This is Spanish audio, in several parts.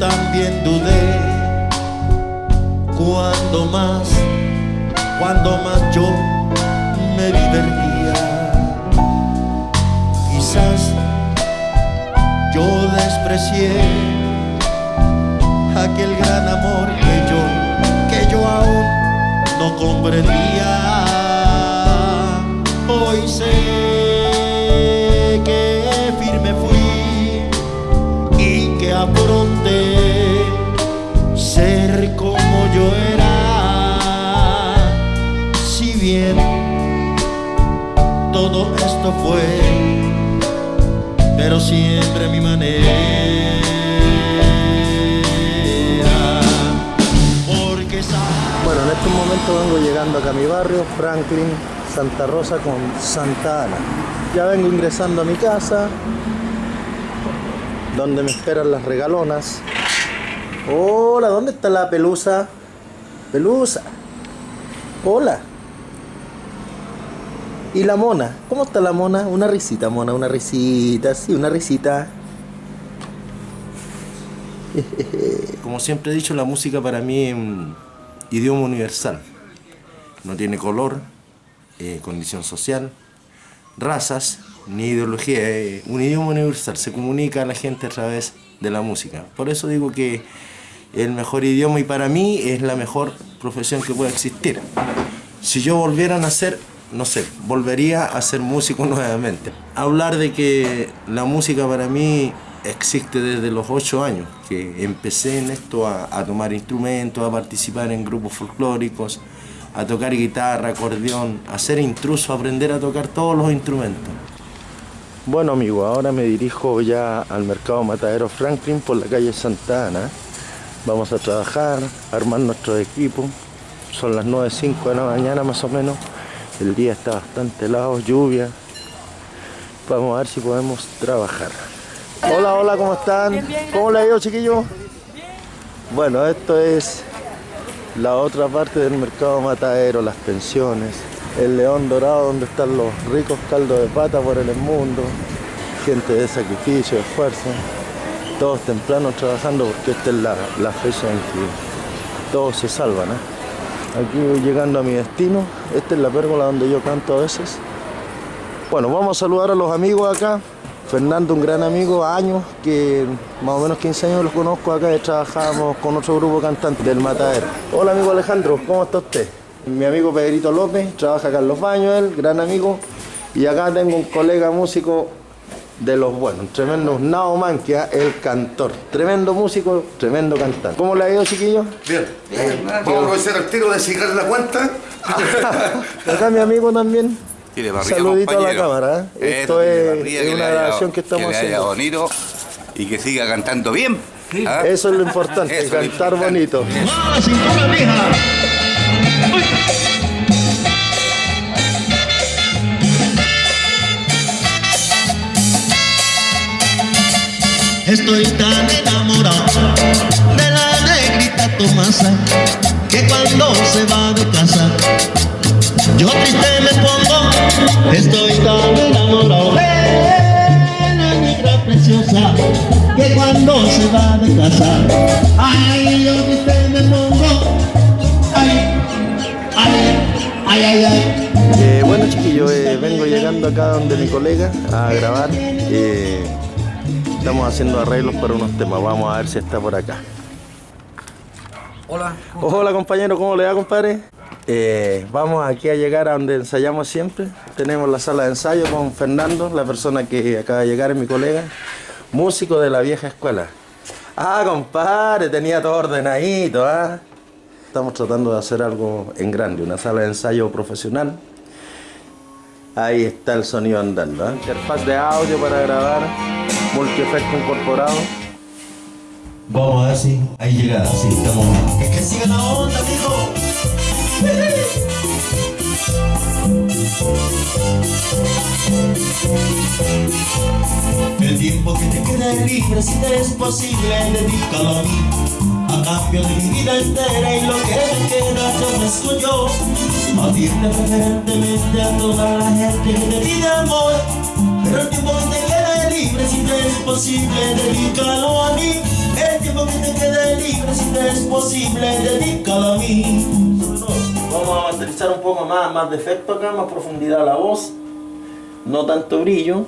también dudé cuando más, cuando más yo me divertía. Quizás yo desprecié aquel gran amor esto fue, pero siempre mi manera. Porque. Bueno, en este momento vengo llegando acá a mi barrio, Franklin, Santa Rosa con Santa Ana. Ya vengo ingresando a mi casa, donde me esperan las regalonas. Hola, ¿dónde está la pelusa? Pelusa. Hola. ¿Y la mona? ¿Cómo está la mona? Una risita, mona, una risita, sí, una risita. Como siempre he dicho, la música para mí es un idioma universal. No tiene color, condición social, razas, ni ideología. Es un idioma universal. Se comunica a la gente a través de la música. Por eso digo que el mejor idioma y para mí es la mejor profesión que puede existir. Si yo volviera a nacer, no sé, volvería a ser músico nuevamente. Hablar de que la música para mí existe desde los ocho años, que empecé en esto a, a tomar instrumentos, a participar en grupos folclóricos, a tocar guitarra, acordeón, a ser intruso, a aprender a tocar todos los instrumentos. Bueno amigo, ahora me dirijo ya al mercado Matadero Franklin por la calle Santa Ana. Vamos a trabajar, armar nuestro equipo. Son las 9.05 de la mañana más o menos. El día está bastante helado, lluvia. Vamos a ver si podemos trabajar. Hola, hola, ¿cómo están? ¿Cómo le ha ido, chiquillos? Bueno, esto es la otra parte del mercado matadero, las pensiones, el león dorado donde están los ricos caldos de pata por el mundo, gente de sacrificio, de esfuerzo, todos tempranos trabajando porque esta es la, la fecha en que todos se salvan. ¿eh? Aquí voy llegando a mi destino, esta es la pérgola donde yo canto a veces. Bueno, vamos a saludar a los amigos acá. Fernando, un gran amigo, años, que más o menos 15 años los conozco acá y trabajábamos con otro grupo cantante del Matadero. Hola amigo Alejandro, ¿cómo está usted? Mi amigo Pedrito López, trabaja acá en Los Baños, él, gran amigo. Y acá tengo un colega músico de los buenos, un tremendo Nao Manquia, el cantor. Tremendo músico, tremendo cantante. ¿Cómo le ha ido, chiquillos? Bien. Vamos a aprovechar el tiro de cigarro la cuenta. acá mi amigo también. Saludito a la cámara. ¿eh? Esto es, una haya- grabación que estamos que le haya haciendo. bonito y que siga cantando bien. ¿ah? Eso es lo importante, Eso es lo cantar importante. bonito. Estoy tan enamorado de la negrita Tomasa que cuando se va de casa yo triste me pongo. Estoy tan enamorado de la negra preciosa que cuando se va de casa ay yo triste me pongo. Ay, ay, ay, ay, ay. Eh, bueno chiquillos, eh, vengo llegando acá donde mi colega a grabar. Eh, estamos haciendo arreglos para unos temas. Vamos a ver si está por acá. Hola. Hola compañero, ¿cómo le va compadre? Eh, vamos aquí a llegar a donde ensayamos siempre. Tenemos la sala de ensayo con Fernando, la persona que acaba de llegar es mi colega, músico de la vieja escuela. Ah, compadre, tenía todo ordenadito, ¿ah? Estamos tratando de hacer algo en grande, una sala de ensayo profesional. Ahí está el sonido andando, ¿ah? Interfaz de audio para grabar, multi-efecto incorporado. Vamos a ver si hay llegada, sí, estamos. Que siga la onda, amigo. El tiempo que te quede libre, si te es posible, dedícalo a mí. A cambio de mi vida entera y lo que me queda, yo. A decirle preferentemente a toda la gente que te pide amor. Pero el tiempo que te libre, si te es posible, dedícalo a mí. El tiempo que te quede libre, si te es posible, dedícalo a mí. Vamos a masterizar un poco más, más de efecto acá, más profundidad a la voz, no tanto brillo.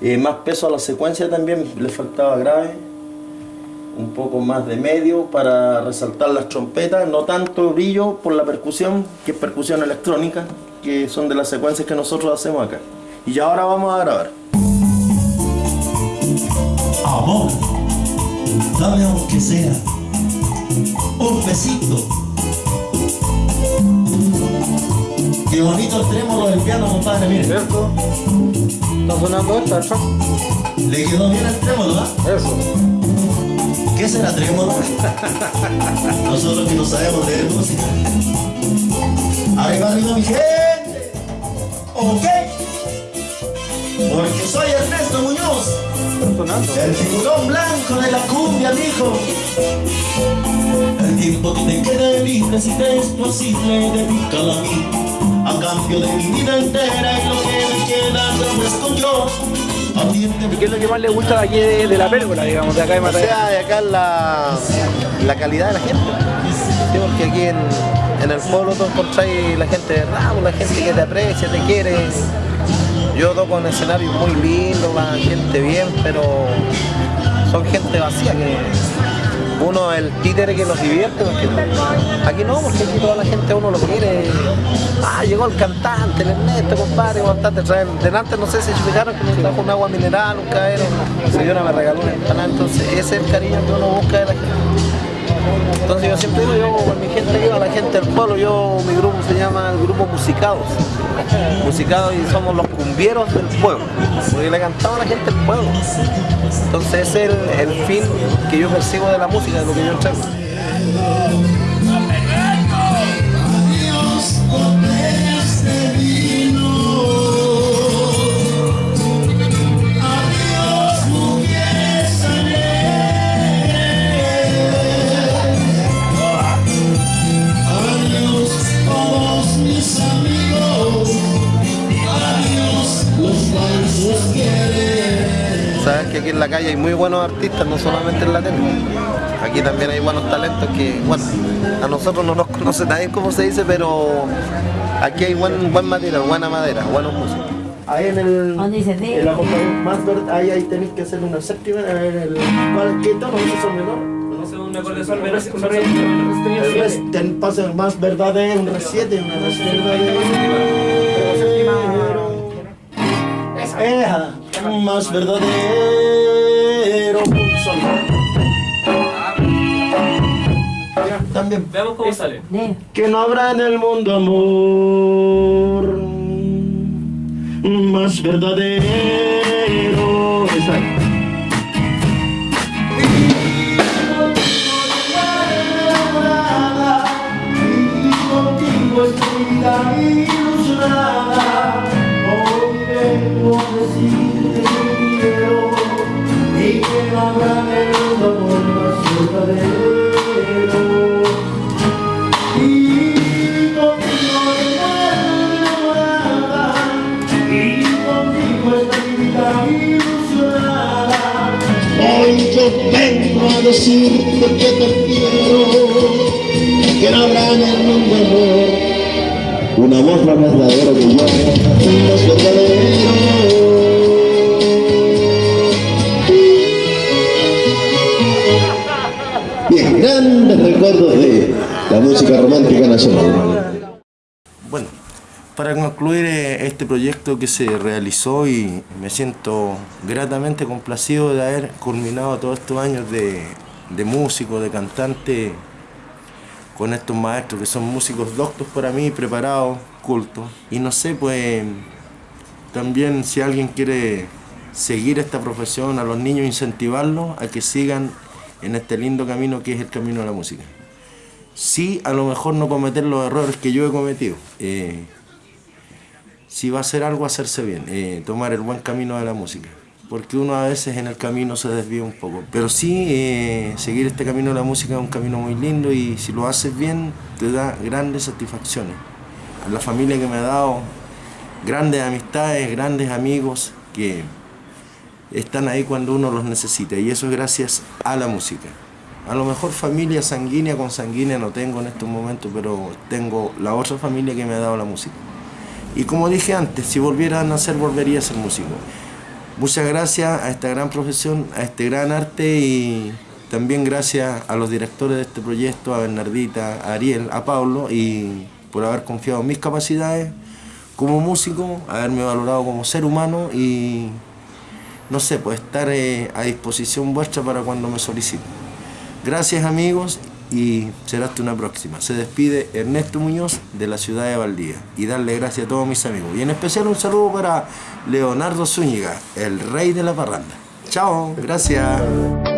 Eh, más peso a la secuencia también, le faltaba grave. Un poco más de medio para resaltar las trompetas, no tanto brillo por la percusión, que es percusión electrónica, que son de las secuencias que nosotros hacemos acá. Y ya ahora vamos a grabar. Amor, dame aunque sea un besito. Qué bonito el trémolo del piano, compadre, mire. ¿Cierto? Está sonando esta, ¿no? Le quedó bien el trémolo, ¿ah? Eso. ¿Qué será trémolo? Nosotros que no sabemos leer música. Arriba, arriba, mi gente. Ok. Porque soy Ernesto Muñoz. Sonando. El tiburón blanco de la cumbia, mijo. El tiempo que te quede libre, si te es posible, dedícalo a mí. A cambio de mi vida entera y lo que me queda, te ofrezco yo. ¿Y qué es lo que más le gusta de aquí de, de la pérgola, digamos, de acá de O Matallán? sea, de acá la, la calidad de la gente. Sí, porque aquí en, en el pueblo tú encontráis la gente de ramo, la gente que te aprecia, te quiere. Yo toco en escenarios muy lindos, la gente bien, pero son gente vacía que uno es el títere que nos divierte. Porque aquí no, porque aquí toda la gente uno lo quiere. Ah, llegó el cantante, el Ernesto, compadre, cantante. traen- Delante no sé si fijaron que me trajo un agua mineral, un caero. La señora me regaló una empanada, entonces ese es el cariño que uno busca de la gente. Entonces yo siempre digo, yo con mi gente yo, a la gente del pueblo, yo, mi grupo se llama el grupo Musicados. Musicados y somos los cumbieros del pueblo, porque le cantamos a la gente del pueblo. Entonces ese es el, el fin que yo percibo de la música, de lo que yo entrego. Artistas, no solamente en la tele. Aquí también hay buenos talentos que, bueno, a nosotros no nos conoce nadie como se dice, pero aquí hay buen, buen material, buena madera, buenos músicos. Ahí en el, más verde, ahí, ahí tenéis que hacer una séptima, ver, el, ¿cuál, ¿qué tono? ¿Ese son menor? un acorde sol menor, ten, pasa el más verdadero, un re 7, una re verdadero. Esa, un más verdadero, También. Veamos cómo sale. Que no habrá en el mundo amor más verdadero. Exacto. Vengo a decirte que te quiero, que no habrá en el mundo amor. Un amor más verdadero que yo, más verdadero. Bien, grandes recuerdos de la música romántica nacional. Para concluir eh, este proyecto que se realizó y me siento gratamente complacido de haber culminado todos estos años de, de músico, de cantante, con estos maestros que son músicos doctos para mí, preparados, cultos. Y no sé, pues también si alguien quiere seguir esta profesión, a los niños incentivarlos a que sigan en este lindo camino que es el camino de la música sí a lo mejor no cometer los errores que yo he cometido. Eh, si va a hacer algo, hacerse bien, eh, tomar el buen camino de la música. Porque uno a veces en el camino se desvía un poco. Pero sí, eh, seguir este camino de la música es un camino muy lindo y si lo haces bien, te da grandes satisfacciones. La familia que me ha dado grandes amistades, grandes amigos que están ahí cuando uno los necesita y eso es gracias a la música. A lo mejor familia sanguínea con sanguínea no tengo en estos momentos, pero tengo la otra familia que me ha dado la música. Y como dije antes, si volviera a nacer, volvería a ser músico. Muchas gracias a esta gran profesión, a este gran arte y también gracias a los directores de este proyecto, a Bernardita, a Ariel, a Pablo y por haber confiado en mis capacidades como músico, haberme valorado como ser humano y no sé, pues estar eh, a disposición vuestra para cuando me soliciten. Gracias amigos y será hasta una próxima. Se despide Ernesto Muñoz de la ciudad de Valdía y darle gracias a todos mis amigos. Y en especial un saludo para Leonardo Zúñiga, el rey de la parranda. Chao, gracias.